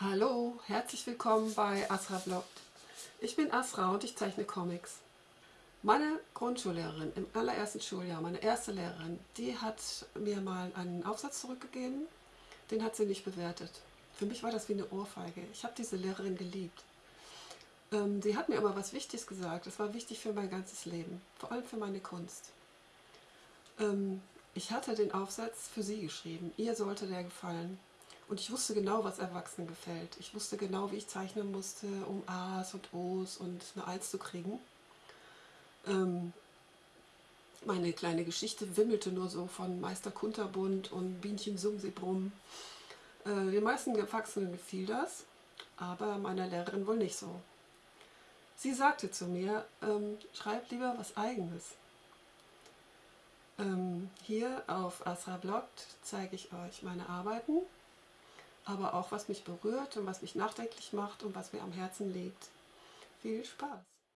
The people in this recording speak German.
Hallo, herzlich willkommen bei Asra Bloggt. Ich bin Asra und ich zeichne Comics. Meine Grundschullehrerin im allerersten Schuljahr, meine erste Lehrerin, die hat mir mal einen Aufsatz zurückgegeben, den hat sie nicht bewertet. Für mich war das wie eine Ohrfeige. Ich habe diese Lehrerin geliebt. Ähm, sie hat mir aber was Wichtiges gesagt. Das war wichtig für mein ganzes Leben, vor allem für meine Kunst. Ähm, ich hatte den Aufsatz für sie geschrieben. Ihr sollte der gefallen. Und ich wusste genau, was Erwachsenen gefällt. Ich wusste genau, wie ich zeichnen musste, um A's und O's und eine Eins zu kriegen. Ähm, meine kleine Geschichte wimmelte nur so von Meister Kunterbund und Bienchen Sumsibrumm. Äh, den meisten Erwachsenen gefiel das, aber meiner Lehrerin wohl nicht so. Sie sagte zu mir, ähm, schreib lieber was Eigenes. Ähm, hier auf Asra Bloggt zeige ich euch meine Arbeiten aber auch was mich berührt und was mich nachdenklich macht und was mir am Herzen liegt. Viel Spaß!